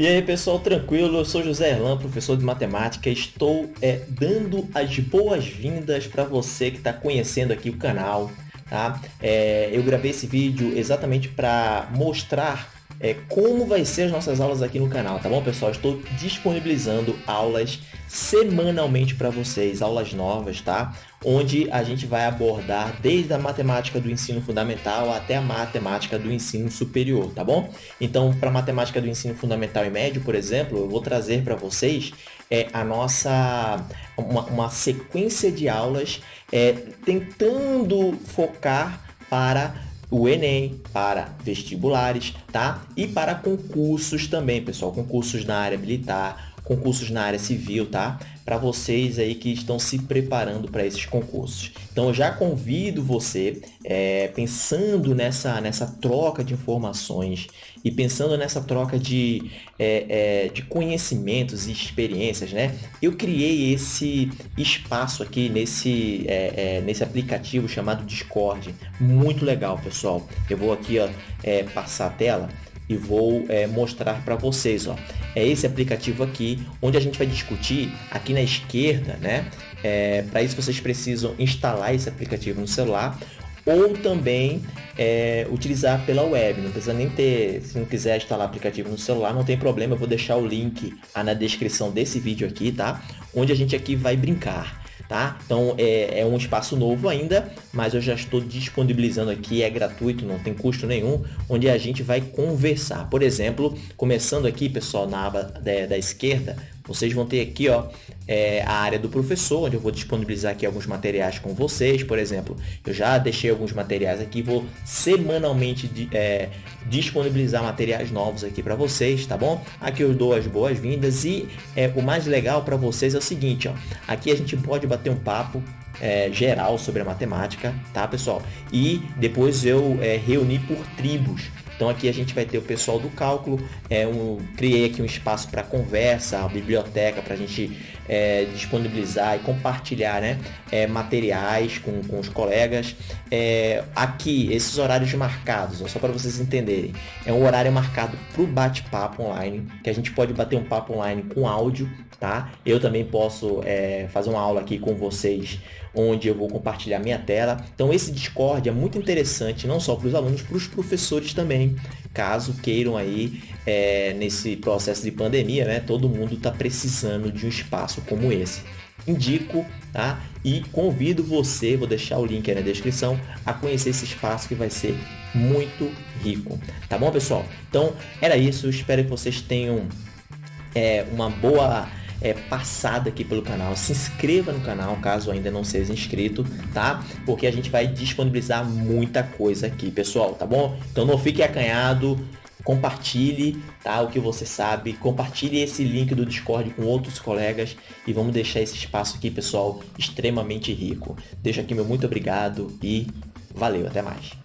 E aí pessoal, tranquilo? Eu sou José Erlan, professor de matemática. Estou é, dando as boas-vindas para você que está conhecendo aqui o canal. Tá? É, eu gravei esse vídeo exatamente para mostrar é, como vai ser as nossas aulas aqui no canal, tá bom pessoal? Estou disponibilizando aulas semanalmente para vocês, aulas novas, tá? Onde a gente vai abordar desde a matemática do ensino fundamental até a matemática do ensino superior, tá bom? Então, para matemática do ensino fundamental e médio, por exemplo, eu vou trazer para vocês é, a nossa uma, uma sequência de aulas é, tentando focar para o Enem, para vestibulares, tá? E para concursos também, pessoal, concursos na área militar, concursos na área civil, tá? Para vocês aí que estão se preparando para esses concursos. Então eu já convido você, é, pensando nessa, nessa troca de informações e pensando nessa troca de, é, é, de conhecimentos e experiências, né? Eu criei esse espaço aqui nesse, é, é, nesse aplicativo chamado Discord. Muito legal, pessoal. Eu vou aqui ó, é, passar a tela e vou é, mostrar para vocês. Ó. É esse aplicativo aqui, onde a gente vai discutir aqui na esquerda, né? É, para isso vocês precisam instalar esse aplicativo no celular ou também é, utilizar pela web. Não precisa nem ter, se não quiser instalar aplicativo no celular, não tem problema. Eu vou deixar o link na descrição desse vídeo aqui, tá? Onde a gente aqui vai brincar tá? Então é, é, um espaço novo ainda, mas eu já estou disponibilizando aqui, é gratuito, não tem custo nenhum, onde a gente vai conversar. Por exemplo, começando aqui, pessoal, na aba da, da esquerda, vocês vão ter aqui ó, é, a área do professor, onde eu vou disponibilizar aqui alguns materiais com vocês. Por exemplo, eu já deixei alguns materiais aqui, vou semanalmente é, disponibilizar materiais novos aqui para vocês, tá bom? Aqui eu dou as boas-vindas e é, o mais legal para vocês é o seguinte, ó, aqui a gente pode bater um papo é, geral sobre a matemática, tá pessoal? E depois eu é, reuni por tribos, então aqui a gente vai ter o pessoal do cálculo, é um, criei aqui um espaço para conversa, a biblioteca para a gente é, disponibilizar e compartilhar né, é, materiais com, com os colegas. É, aqui, esses horários marcados, ó, só para vocês entenderem, é um horário marcado para o bate-papo online, que a gente pode bater um papo online com áudio, tá? Eu também posso é, fazer uma aula aqui com vocês, onde eu vou compartilhar minha tela. Então esse Discord é muito interessante, não só para os alunos, para os professores também, caso queiram aí, é, nesse processo de pandemia, né? Todo mundo está precisando de um espaço como esse indico, tá? E convido você, vou deixar o link aí na descrição, a conhecer esse espaço que vai ser muito rico, tá bom, pessoal? Então, era isso, espero que vocês tenham é, uma boa é, passada aqui pelo canal. Se inscreva no canal caso ainda não seja inscrito, tá? Porque a gente vai disponibilizar muita coisa aqui, pessoal, tá bom? Então não fique acanhado, compartilhe tá, o que você sabe, compartilhe esse link do Discord com outros colegas e vamos deixar esse espaço aqui, pessoal, extremamente rico. Deixo aqui meu muito obrigado e valeu, até mais.